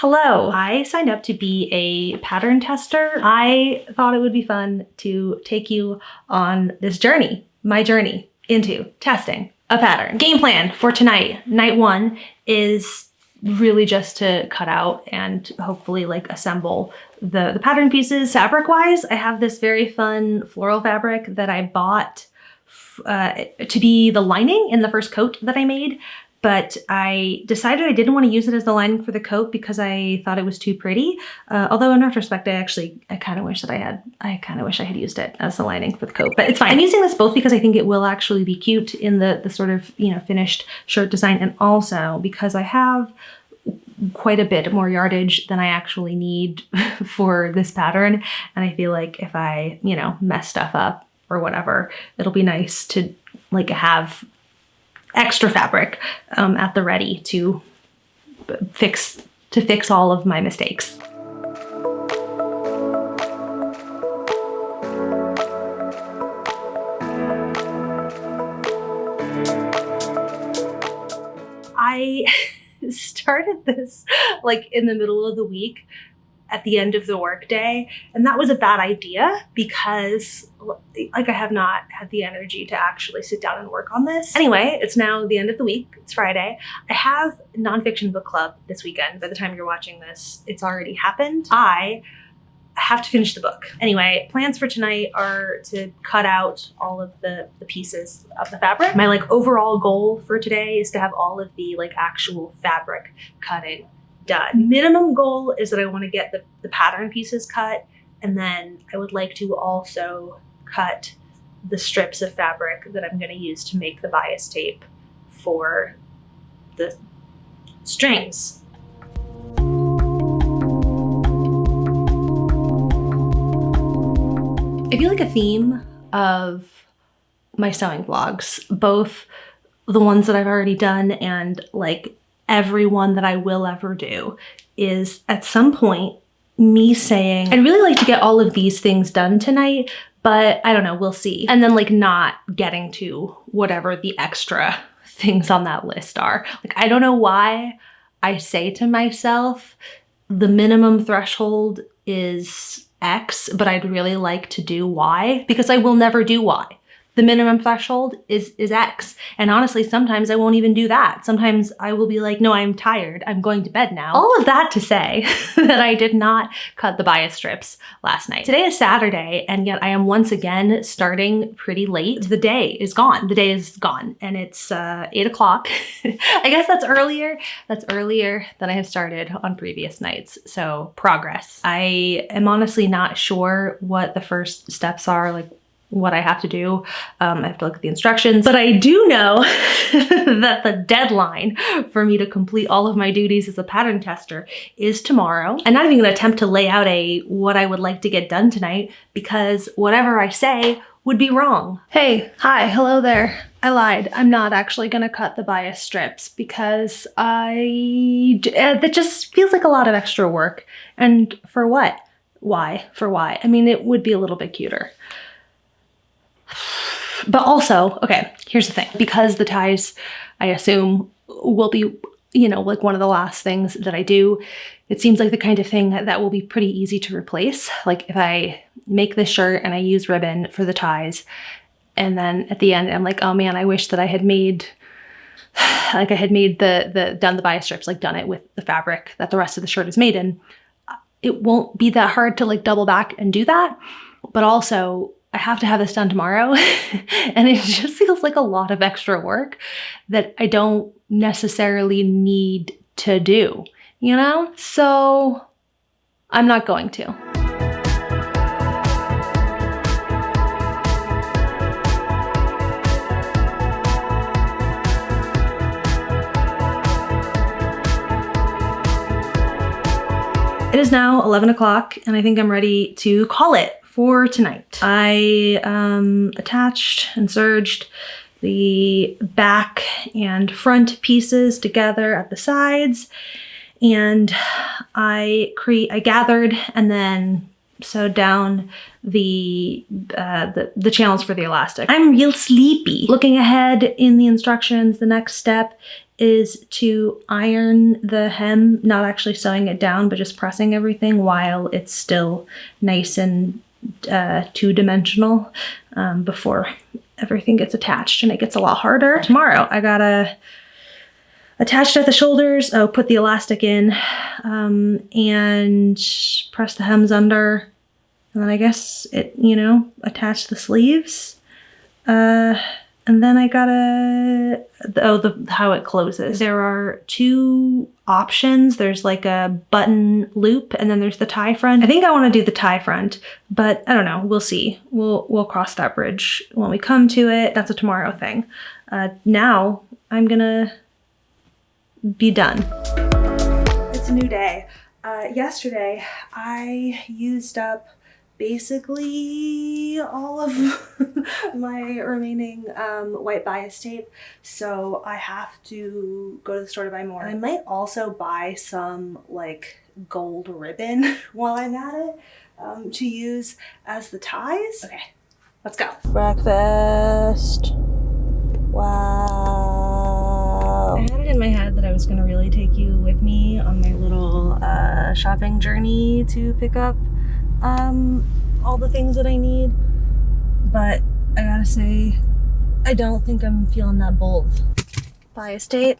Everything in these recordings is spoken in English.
Hello, I signed up to be a pattern tester. I thought it would be fun to take you on this journey, my journey into testing a pattern. Game plan for tonight, night one, is really just to cut out and hopefully like assemble the, the pattern pieces. Fabric wise, I have this very fun floral fabric that I bought uh, to be the lining in the first coat that I made but I decided I didn't want to use it as the lining for the coat because I thought it was too pretty. Uh, although in retrospect, I actually, I kind of wish that I had, I kind of wish I had used it as the lining for the coat, but it's fine. I'm using this both because I think it will actually be cute in the, the sort of, you know, finished shirt design and also because I have quite a bit more yardage than I actually need for this pattern. And I feel like if I, you know, mess stuff up or whatever, it'll be nice to like have extra fabric um, at the ready to fix to fix all of my mistakes. I started this like in the middle of the week at the end of the workday. And that was a bad idea because like I have not had the energy to actually sit down and work on this. Anyway, it's now the end of the week. It's Friday. I have nonfiction book club this weekend. By the time you're watching this, it's already happened. I have to finish the book. Anyway, plans for tonight are to cut out all of the, the pieces of the fabric. My like overall goal for today is to have all of the like actual fabric cutting done. Minimum goal is that I want to get the, the pattern pieces cut and then I would like to also cut the strips of fabric that I'm going to use to make the bias tape for the strings. I feel like a theme of my sewing vlogs, both the ones that I've already done and like everyone that I will ever do is at some point me saying, I'd really like to get all of these things done tonight, but I don't know, we'll see. And then like not getting to whatever the extra things on that list are. Like, I don't know why I say to myself, the minimum threshold is X, but I'd really like to do Y because I will never do Y the minimum threshold is, is X. And honestly, sometimes I won't even do that. Sometimes I will be like, no, I'm tired. I'm going to bed now. All of that to say that I did not cut the bias strips last night. Today is Saturday, and yet I am once again starting pretty late. The day is gone. The day is gone, and it's uh, eight o'clock. I guess that's earlier. That's earlier than I have started on previous nights. So progress. I am honestly not sure what the first steps are, like what I have to do. Um, I have to look at the instructions, but I do know that the deadline for me to complete all of my duties as a pattern tester is tomorrow. I'm not even gonna attempt to lay out a what I would like to get done tonight because whatever I say would be wrong. Hey, hi, hello there. I lied. I'm not actually gonna cut the bias strips because I, uh, that just feels like a lot of extra work. And for what? Why? For why? I mean, it would be a little bit cuter. But also, okay, here's the thing. Because the ties, I assume, will be, you know, like one of the last things that I do, it seems like the kind of thing that will be pretty easy to replace. Like if I make this shirt and I use ribbon for the ties, and then at the end, I'm like, oh man, I wish that I had made like I had made the, the, done the bias strips, like done it with the fabric that the rest of the shirt is made in. It won't be that hard to like double back and do that. But also I have to have this done tomorrow. and it just feels like a lot of extra work that I don't necessarily need to do, you know? So I'm not going to. It is now 11 o'clock and I think I'm ready to call it for tonight. I um, attached and serged the back and front pieces together at the sides and I create I gathered and then sewed down the, uh, the the channels for the elastic. I'm real sleepy. Looking ahead in the instructions, the next step is to iron the hem, not actually sewing it down, but just pressing everything while it's still nice and uh, two-dimensional um, before everything gets attached and it gets a lot harder. Tomorrow I gotta attach at the shoulders, oh, put the elastic in um, and press the hems under and then I guess it, you know, attach the sleeves. Uh, and then I got a, oh, the how it closes. There are two options. There's like a button loop and then there's the tie front. I think I wanna do the tie front, but I don't know, we'll see. We'll, we'll cross that bridge when we come to it. That's a tomorrow thing. Uh, now I'm gonna be done. It's a new day. Uh, yesterday I used up basically all of my remaining um, white bias tape. So I have to go to the store to buy more. I might also buy some like gold ribbon while I'm at it um, to use as the ties. Okay, let's go. Breakfast. Wow. I had it in my head that I was gonna really take you with me on my little uh, shopping journey to pick up um, all the things that I need. But I gotta say, I don't think I'm feeling that bold. Bias tape,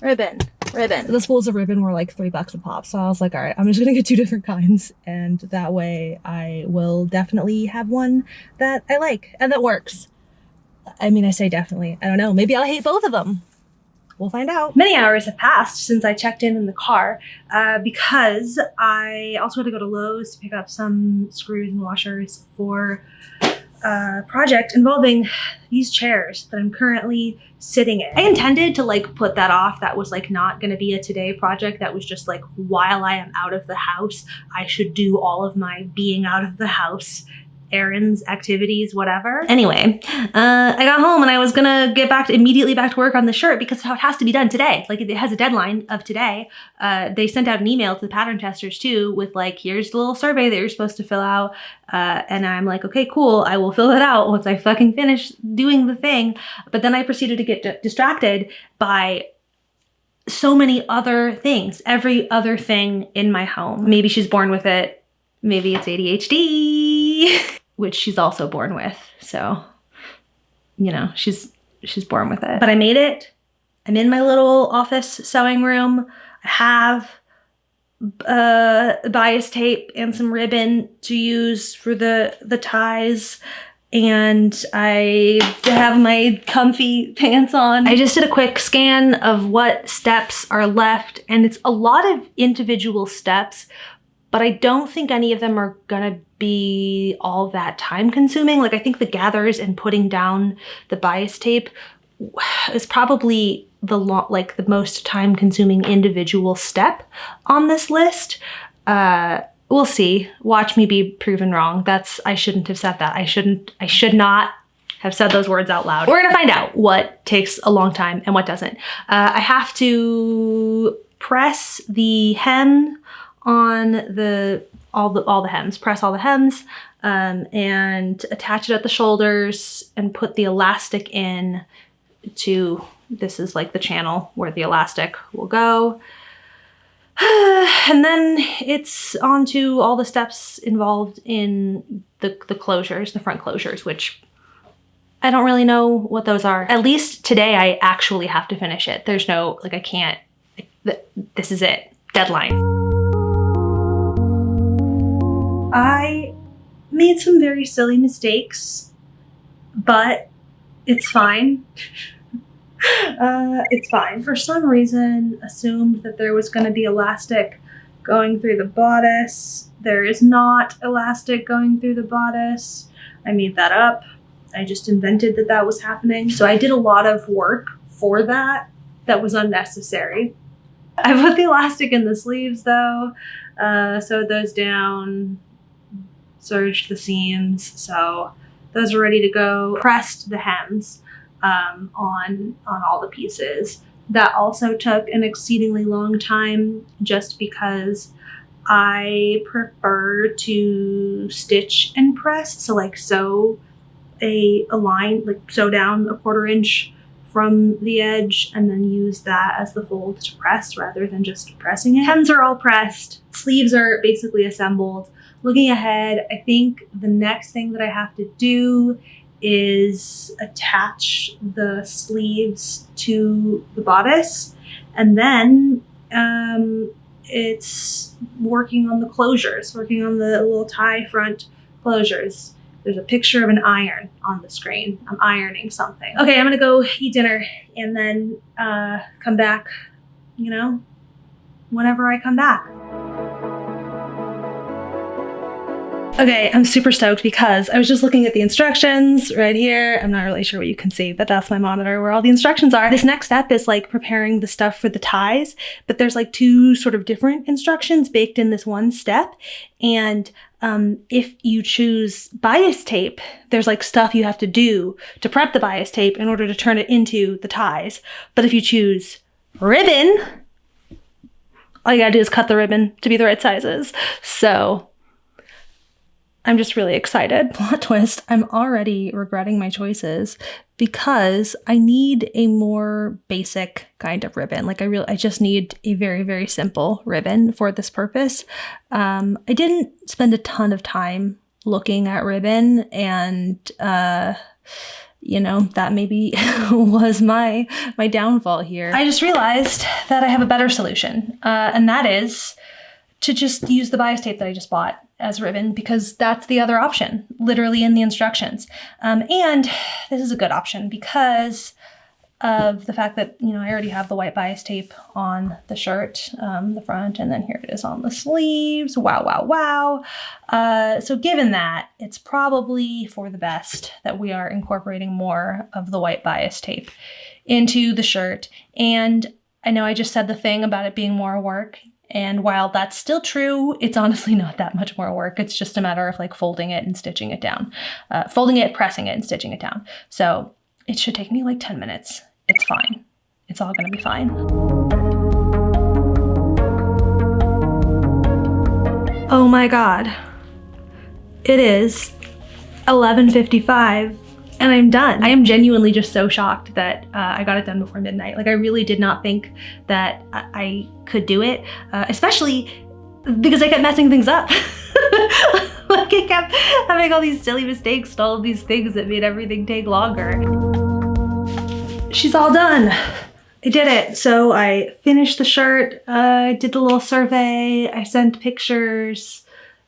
ribbon, ribbon. The spools of ribbon were like three bucks a pop. So I was like, all right, I'm just gonna get two different kinds. And that way I will definitely have one that I like and that works. I mean, I say definitely, I don't know, maybe I'll hate both of them. We'll find out. Many hours have passed since I checked in in the car uh, because I also had to go to Lowe's to pick up some screws and washers for a project involving these chairs that I'm currently sitting in. I intended to like put that off. That was like not going to be a today project. That was just like while I am out of the house, I should do all of my being out of the house errands, activities, whatever. Anyway, uh, I got home and I was gonna get back to, immediately back to work on the shirt because it has to be done today. Like it has a deadline of today. Uh, they sent out an email to the pattern testers too with like, here's the little survey that you're supposed to fill out. Uh, and I'm like, okay, cool. I will fill it out once I fucking finish doing the thing. But then I proceeded to get distracted by so many other things, every other thing in my home. Maybe she's born with it. Maybe it's ADHD, which she's also born with. So, you know, she's she's born with it. But I made it. I'm in my little office sewing room. I have uh, bias tape and some ribbon to use for the, the ties. And I have my comfy pants on. I just did a quick scan of what steps are left and it's a lot of individual steps, but I don't think any of them are gonna be all that time consuming. Like I think the gathers and putting down the bias tape is probably the like the most time consuming individual step on this list. Uh, we'll see. Watch me be proven wrong. That's, I shouldn't have said that. I shouldn't, I should not have said those words out loud. We're gonna find out what takes a long time and what doesn't. Uh, I have to press the hem on the all the all the hems, press all the hems, um, and attach it at the shoulders and put the elastic in to this is like the channel where the elastic will go. and then it's on to all the steps involved in the, the closures, the front closures, which I don't really know what those are. At least today I actually have to finish it. There's no, like I can't, this is it, deadline. I made some very silly mistakes, but it's fine. uh, it's fine. For some reason, assumed that there was going to be elastic going through the bodice. There is not elastic going through the bodice. I made that up. I just invented that that was happening. So I did a lot of work for that that was unnecessary. I put the elastic in the sleeves though, uh, sewed those down, serged the seams. So those are ready to go. Pressed the hems um, on, on all the pieces. That also took an exceedingly long time just because I prefer to stitch and press. So like sew a, a line, like sew down a quarter inch from the edge and then use that as the fold to press rather than just pressing it. Hems are all pressed, sleeves are basically assembled. Looking ahead, I think the next thing that I have to do is attach the sleeves to the bodice and then um, it's working on the closures, working on the little tie front closures. There's a picture of an iron on the screen. I'm ironing something. Okay, I'm gonna go eat dinner and then uh, come back, you know, whenever I come back. Okay, I'm super stoked because I was just looking at the instructions right here. I'm not really sure what you can see, but that's my monitor where all the instructions are. This next step is like preparing the stuff for the ties, but there's like two sort of different instructions baked in this one step. And um, if you choose bias tape, there's like stuff you have to do to prep the bias tape in order to turn it into the ties. But if you choose ribbon, all you gotta do is cut the ribbon to be the right sizes. So I'm just really excited. Plot twist, I'm already regretting my choices because I need a more basic kind of ribbon. Like I really, I just need a very, very simple ribbon for this purpose. Um, I didn't spend a ton of time looking at ribbon and, uh, you know that maybe was my my downfall here i just realized that i have a better solution uh, and that is to just use the bias tape that i just bought as ribbon because that's the other option, literally in the instructions. Um, and this is a good option because of the fact that, you know, I already have the white bias tape on the shirt, um, the front, and then here it is on the sleeves. Wow, wow, wow. Uh, so given that, it's probably for the best that we are incorporating more of the white bias tape into the shirt. And I know I just said the thing about it being more work. And while that's still true, it's honestly not that much more work. It's just a matter of like folding it and stitching it down. Uh, folding it, pressing it, and stitching it down. So it should take me like 10 minutes. It's fine. It's all gonna be fine. Oh my God. It is 11.55 and I'm done. I am genuinely just so shocked that uh, I got it done before midnight. Like I really did not think that I could do it, uh, especially because I kept messing things up. like I kept having all these silly mistakes and all of these things that made everything take longer. She's all done. I did it. So I finished the shirt, uh, I did the little survey, I sent pictures,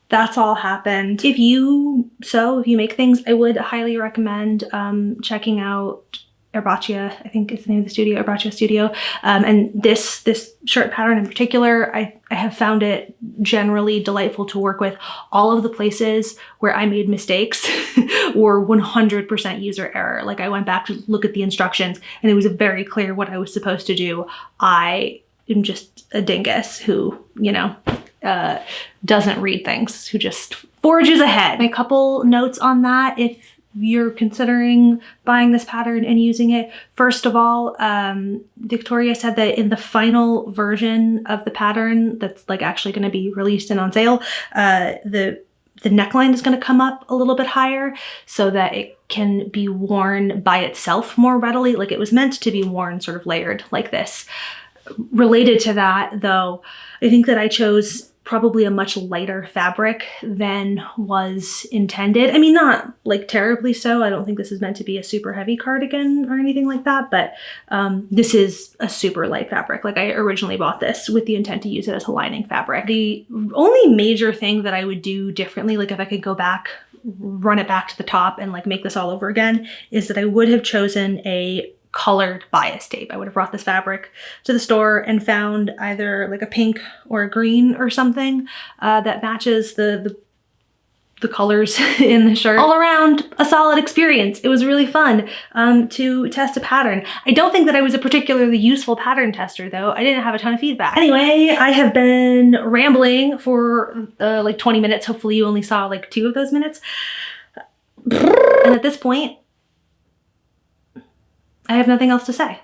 that's all happened. If you so if you make things, I would highly recommend um, checking out Erbaccia, I think it's the name of the studio, Erbaccia Studio. Um, and this this shirt pattern in particular, I, I have found it generally delightful to work with. All of the places where I made mistakes were 100% user error. Like I went back to look at the instructions and it was very clear what I was supposed to do. I am just a dingus who, you know, uh, doesn't read things, who just forges ahead. A couple notes on that if you're considering buying this pattern and using it. First of all, um, Victoria said that in the final version of the pattern that's like actually going to be released and on sale, uh, the the neckline is going to come up a little bit higher so that it can be worn by itself more readily. Like it was meant to be worn sort of layered like this. Related to that though, I think that I chose probably a much lighter fabric than was intended. I mean, not like terribly so. I don't think this is meant to be a super heavy cardigan or anything like that, but um, this is a super light fabric. Like I originally bought this with the intent to use it as a lining fabric. The only major thing that I would do differently, like if I could go back run it back to the top and like make this all over again is that I would have chosen a colored bias tape. I would have brought this fabric to the store and found either like a pink or a green or something uh, that matches the, the the colors in the shirt. All around a solid experience. It was really fun um, to test a pattern. I don't think that I was a particularly useful pattern tester though. I didn't have a ton of feedback. Anyway, I have been rambling for uh, like 20 minutes. Hopefully you only saw like two of those minutes. And at this point, I have nothing else to say.